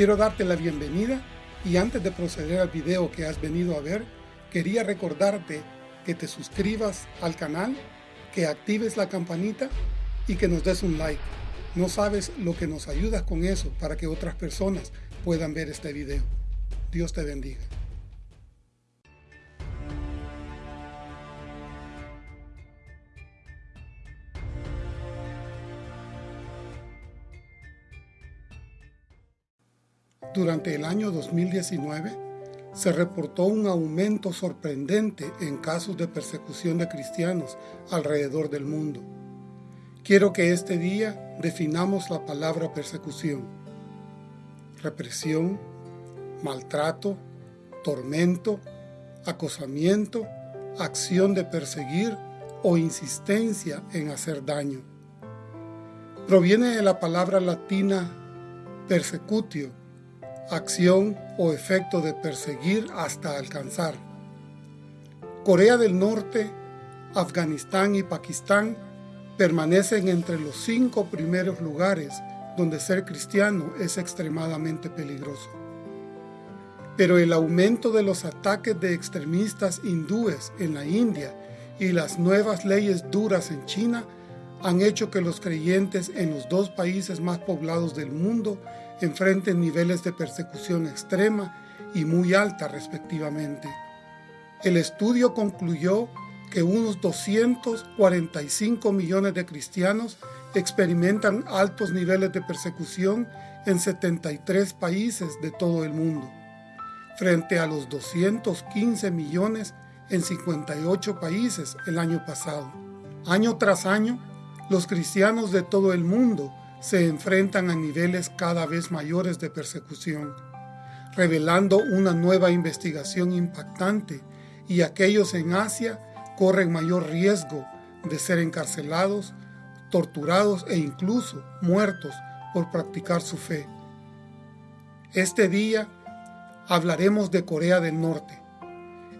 Quiero darte la bienvenida y antes de proceder al video que has venido a ver, quería recordarte que te suscribas al canal, que actives la campanita y que nos des un like. No sabes lo que nos ayudas con eso para que otras personas puedan ver este video. Dios te bendiga. Durante el año 2019, se reportó un aumento sorprendente en casos de persecución de cristianos alrededor del mundo. Quiero que este día definamos la palabra persecución. Represión, maltrato, tormento, acosamiento, acción de perseguir o insistencia en hacer daño. Proviene de la palabra latina persecutio, acción o efecto de perseguir hasta alcanzar. Corea del Norte, Afganistán y Pakistán permanecen entre los cinco primeros lugares donde ser cristiano es extremadamente peligroso. Pero el aumento de los ataques de extremistas hindúes en la India y las nuevas leyes duras en China han hecho que los creyentes en los dos países más poblados del mundo enfrenten niveles de persecución extrema y muy alta respectivamente. El estudio concluyó que unos 245 millones de cristianos experimentan altos niveles de persecución en 73 países de todo el mundo, frente a los 215 millones en 58 países el año pasado. Año tras año, los cristianos de todo el mundo se enfrentan a niveles cada vez mayores de persecución, revelando una nueva investigación impactante y aquellos en Asia corren mayor riesgo de ser encarcelados, torturados e incluso muertos por practicar su fe. Este día hablaremos de Corea del Norte.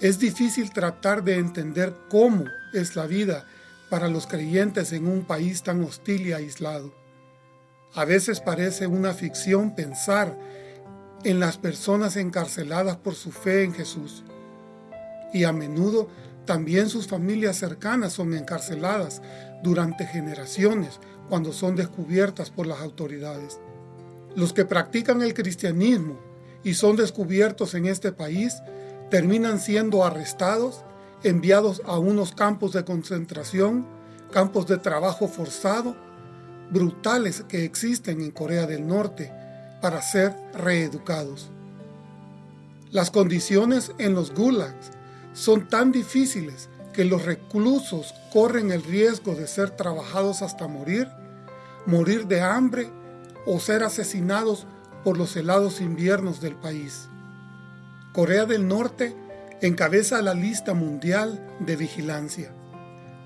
Es difícil tratar de entender cómo es la vida para los creyentes en un país tan hostil y aislado. A veces parece una ficción pensar en las personas encarceladas por su fe en Jesús. Y a menudo también sus familias cercanas son encarceladas durante generaciones cuando son descubiertas por las autoridades. Los que practican el cristianismo y son descubiertos en este país terminan siendo arrestados, enviados a unos campos de concentración, campos de trabajo forzado brutales que existen en Corea del Norte para ser reeducados. Las condiciones en los gulags son tan difíciles que los reclusos corren el riesgo de ser trabajados hasta morir, morir de hambre o ser asesinados por los helados inviernos del país. Corea del Norte encabeza la lista mundial de vigilancia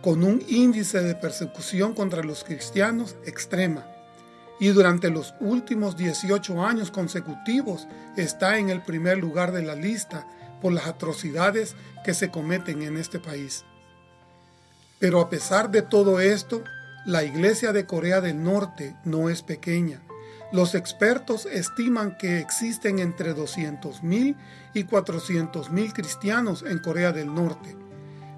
con un índice de persecución contra los cristianos extrema y durante los últimos 18 años consecutivos está en el primer lugar de la lista por las atrocidades que se cometen en este país. Pero a pesar de todo esto, la iglesia de Corea del Norte no es pequeña. Los expertos estiman que existen entre 200.000 y 400.000 cristianos en Corea del Norte,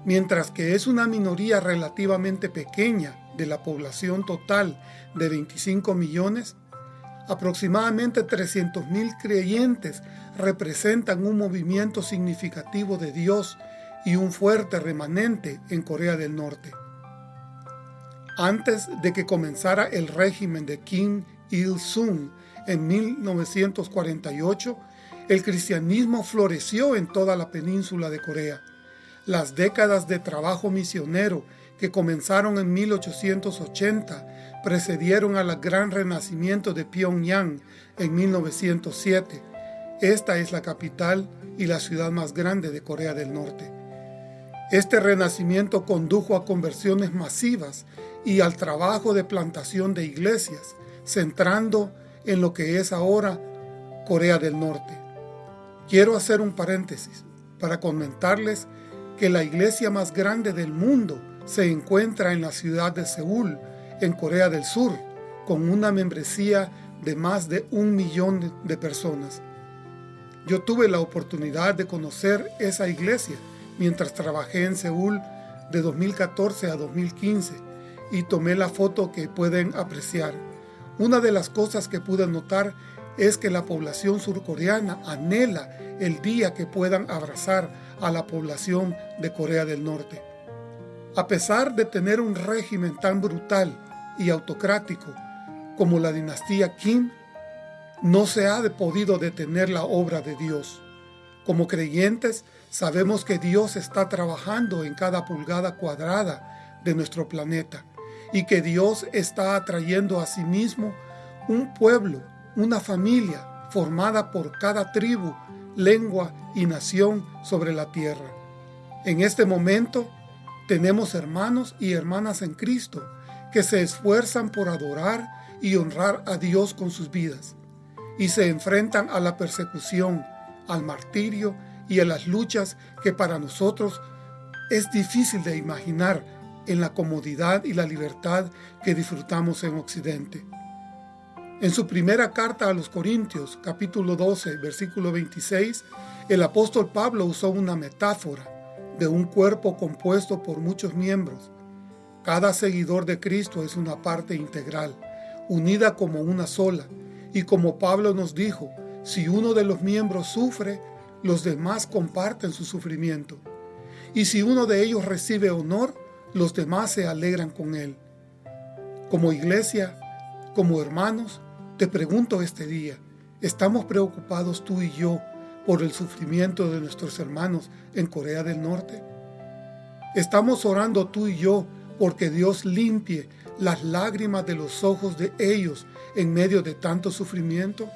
mientras que es una minoría relativamente pequeña de la población total de 25 millones, aproximadamente 300.000 creyentes representan un movimiento significativo de Dios y un fuerte remanente en Corea del Norte. Antes de que comenzara el régimen de Kim Il-sung en 1948, el cristianismo floreció en toda la península de Corea, las décadas de trabajo misionero que comenzaron en 1880 precedieron al gran renacimiento de Pyongyang en 1907. Esta es la capital y la ciudad más grande de Corea del Norte. Este renacimiento condujo a conversiones masivas y al trabajo de plantación de iglesias, centrando en lo que es ahora Corea del Norte. Quiero hacer un paréntesis para comentarles que la iglesia más grande del mundo se encuentra en la ciudad de Seúl, en Corea del Sur, con una membresía de más de un millón de personas. Yo tuve la oportunidad de conocer esa iglesia mientras trabajé en Seúl de 2014 a 2015 y tomé la foto que pueden apreciar. Una de las cosas que pude notar es que la población surcoreana anhela el día que puedan abrazar a la población de Corea del Norte. A pesar de tener un régimen tan brutal y autocrático como la dinastía Kim, no se ha podido detener la obra de Dios. Como creyentes, sabemos que Dios está trabajando en cada pulgada cuadrada de nuestro planeta y que Dios está atrayendo a sí mismo un pueblo, una familia formada por cada tribu, lengua y nación sobre la tierra. En este momento tenemos hermanos y hermanas en Cristo que se esfuerzan por adorar y honrar a Dios con sus vidas y se enfrentan a la persecución, al martirio y a las luchas que para nosotros es difícil de imaginar en la comodidad y la libertad que disfrutamos en Occidente. En su primera carta a los Corintios, capítulo 12, versículo 26, el apóstol Pablo usó una metáfora de un cuerpo compuesto por muchos miembros. Cada seguidor de Cristo es una parte integral, unida como una sola, y como Pablo nos dijo, si uno de los miembros sufre, los demás comparten su sufrimiento. Y si uno de ellos recibe honor, los demás se alegran con él. Como iglesia, como hermanos, te pregunto este día, ¿estamos preocupados tú y yo por el sufrimiento de nuestros hermanos en Corea del Norte? ¿Estamos orando tú y yo porque Dios limpie las lágrimas de los ojos de ellos en medio de tanto sufrimiento?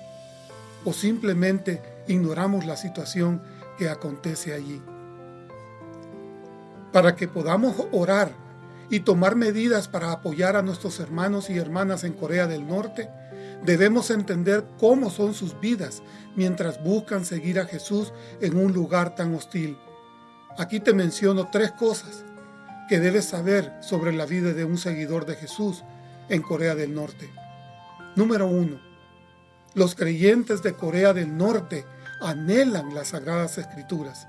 ¿O simplemente ignoramos la situación que acontece allí? Para que podamos orar y tomar medidas para apoyar a nuestros hermanos y hermanas en Corea del Norte, debemos entender cómo son sus vidas mientras buscan seguir a Jesús en un lugar tan hostil. Aquí te menciono tres cosas que debes saber sobre la vida de un seguidor de Jesús en Corea del Norte. Número uno, los creyentes de Corea del Norte anhelan las Sagradas Escrituras.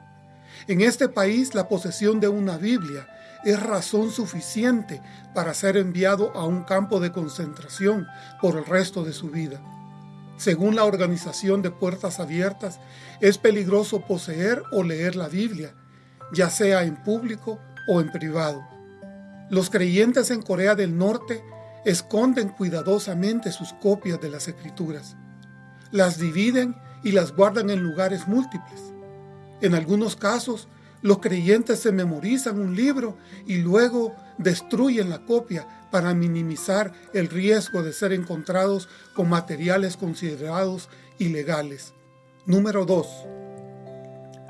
En este país la posesión de una Biblia es razón suficiente para ser enviado a un campo de concentración por el resto de su vida. Según la organización de Puertas Abiertas, es peligroso poseer o leer la Biblia, ya sea en público o en privado. Los creyentes en Corea del Norte esconden cuidadosamente sus copias de las escrituras. Las dividen y las guardan en lugares múltiples. En algunos casos, los creyentes se memorizan un libro y luego destruyen la copia para minimizar el riesgo de ser encontrados con materiales considerados ilegales. Número 2.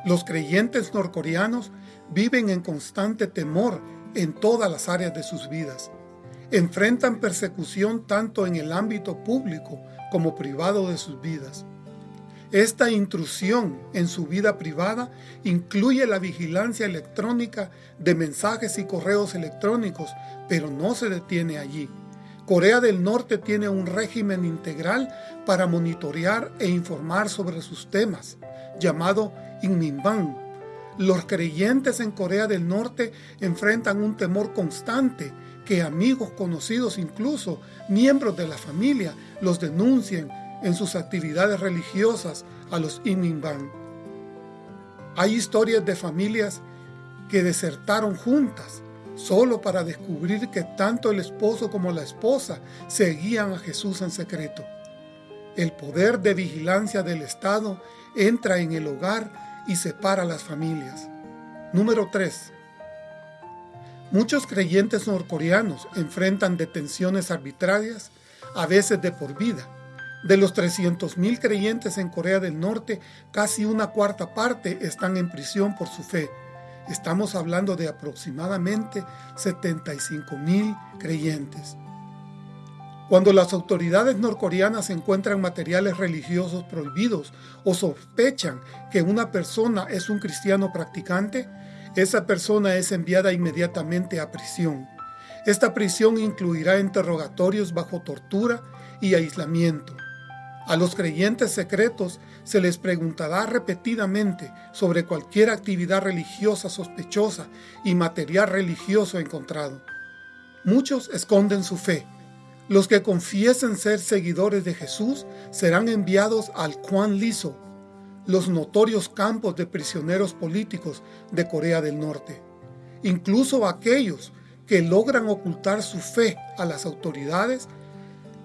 Los creyentes norcoreanos viven en constante temor en todas las áreas de sus vidas. Enfrentan persecución tanto en el ámbito público como privado de sus vidas. Esta intrusión en su vida privada incluye la vigilancia electrónica de mensajes y correos electrónicos, pero no se detiene allí. Corea del Norte tiene un régimen integral para monitorear e informar sobre sus temas, llamado Inminban, los creyentes en Corea del Norte enfrentan un temor constante que amigos, conocidos, incluso miembros de la familia, los denuncien en sus actividades religiosas a los Iminban. Hay historias de familias que desertaron juntas solo para descubrir que tanto el esposo como la esposa seguían a Jesús en secreto. El poder de vigilancia del Estado entra en el hogar y separa las familias. Número 3. Muchos creyentes norcoreanos enfrentan detenciones arbitrarias, a veces de por vida. De los 300.000 creyentes en Corea del Norte, casi una cuarta parte están en prisión por su fe. Estamos hablando de aproximadamente 75.000 creyentes. Cuando las autoridades norcoreanas encuentran materiales religiosos prohibidos o sospechan que una persona es un cristiano practicante, esa persona es enviada inmediatamente a prisión. Esta prisión incluirá interrogatorios bajo tortura y aislamiento. A los creyentes secretos se les preguntará repetidamente sobre cualquier actividad religiosa sospechosa y material religioso encontrado. Muchos esconden su fe. Los que confiesen ser seguidores de Jesús serán enviados al Kwan Liso, los notorios campos de prisioneros políticos de Corea del Norte. Incluso aquellos que logran ocultar su fe a las autoridades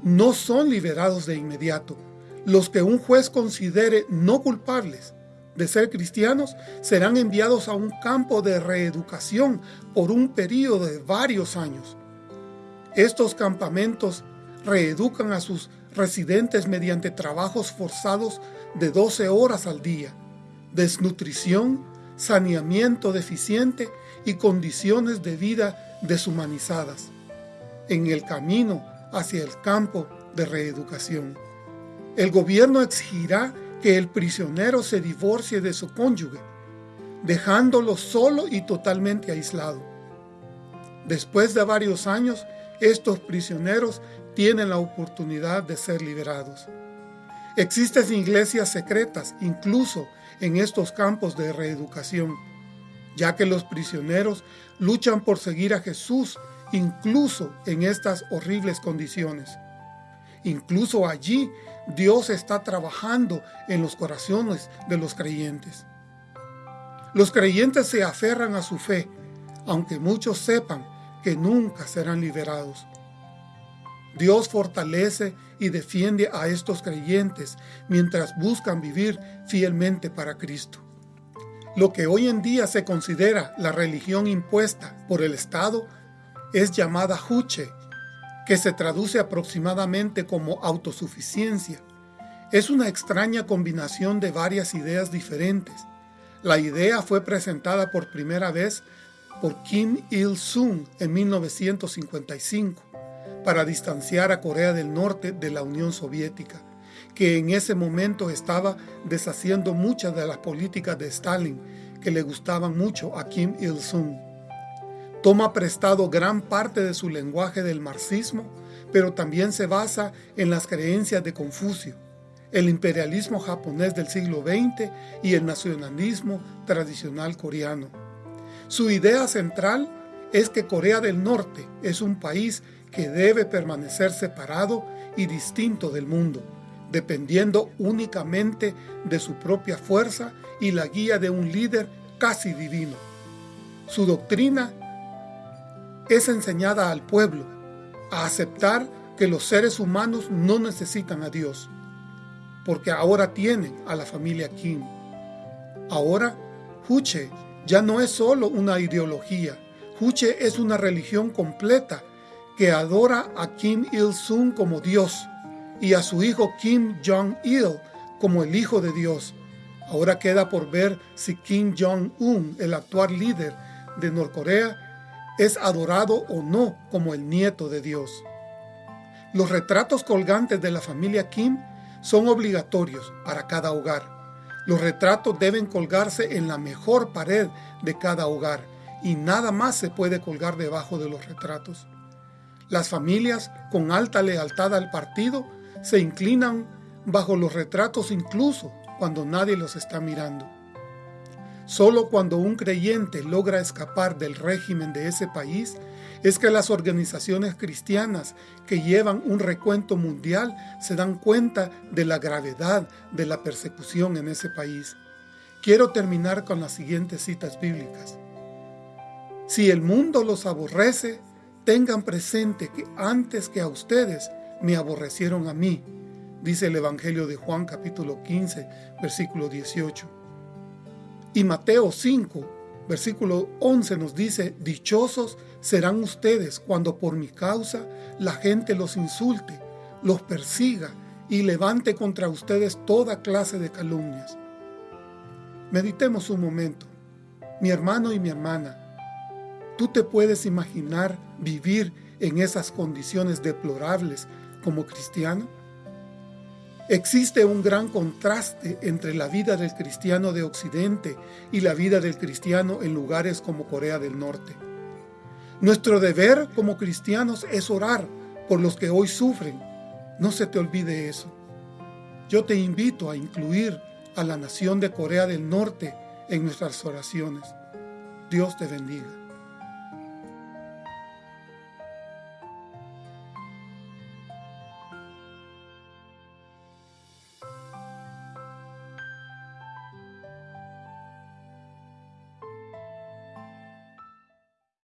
no son liberados de inmediato. Los que un juez considere no culpables de ser cristianos serán enviados a un campo de reeducación por un periodo de varios años. Estos campamentos reeducan a sus residentes mediante trabajos forzados de 12 horas al día, desnutrición, saneamiento deficiente y condiciones de vida deshumanizadas, en el camino hacia el campo de reeducación. El gobierno exigirá que el prisionero se divorcie de su cónyuge, dejándolo solo y totalmente aislado. Después de varios años, estos prisioneros tienen la oportunidad de ser liberados. Existen iglesias secretas incluso en estos campos de reeducación, ya que los prisioneros luchan por seguir a Jesús incluso en estas horribles condiciones. Incluso allí Dios está trabajando en los corazones de los creyentes. Los creyentes se aferran a su fe, aunque muchos sepan que nunca serán liberados. Dios fortalece y defiende a estos creyentes mientras buscan vivir fielmente para Cristo. Lo que hoy en día se considera la religión impuesta por el Estado es llamada Juche, que se traduce aproximadamente como autosuficiencia. Es una extraña combinación de varias ideas diferentes. La idea fue presentada por primera vez por Kim Il-sung en 1955 para distanciar a Corea del Norte de la Unión Soviética, que en ese momento estaba deshaciendo muchas de las políticas de Stalin que le gustaban mucho a Kim Il-sung. Toma prestado gran parte de su lenguaje del marxismo, pero también se basa en las creencias de Confucio, el imperialismo japonés del siglo XX y el nacionalismo tradicional coreano. Su idea central es que Corea del Norte es un país que debe permanecer separado y distinto del mundo, dependiendo únicamente de su propia fuerza y la guía de un líder casi divino. Su doctrina es enseñada al pueblo a aceptar que los seres humanos no necesitan a Dios, porque ahora tienen a la familia Kim. Ahora, Juche ya no es solo una ideología, Juche es una religión completa que adora a Kim Il-sung como Dios y a su hijo Kim Jong-il como el hijo de Dios. Ahora queda por ver si Kim Jong-un, el actual líder de Norcorea, es adorado o no como el nieto de Dios. Los retratos colgantes de la familia Kim son obligatorios para cada hogar. Los retratos deben colgarse en la mejor pared de cada hogar y nada más se puede colgar debajo de los retratos. Las familias con alta lealtad al partido se inclinan bajo los retratos incluso cuando nadie los está mirando. Solo cuando un creyente logra escapar del régimen de ese país es que las organizaciones cristianas que llevan un recuento mundial se dan cuenta de la gravedad de la persecución en ese país. Quiero terminar con las siguientes citas bíblicas. Si el mundo los aborrece, tengan presente que antes que a ustedes me aborrecieron a mí, dice el Evangelio de Juan capítulo 15, versículo 18. Y Mateo 5, versículo 11 nos dice, Dichosos serán ustedes cuando por mi causa la gente los insulte, los persiga y levante contra ustedes toda clase de calumnias. Meditemos un momento. Mi hermano y mi hermana, ¿tú te puedes imaginar vivir en esas condiciones deplorables como cristiano? Existe un gran contraste entre la vida del cristiano de Occidente y la vida del cristiano en lugares como Corea del Norte. Nuestro deber como cristianos es orar por los que hoy sufren. No se te olvide eso. Yo te invito a incluir a la nación de Corea del Norte en nuestras oraciones. Dios te bendiga.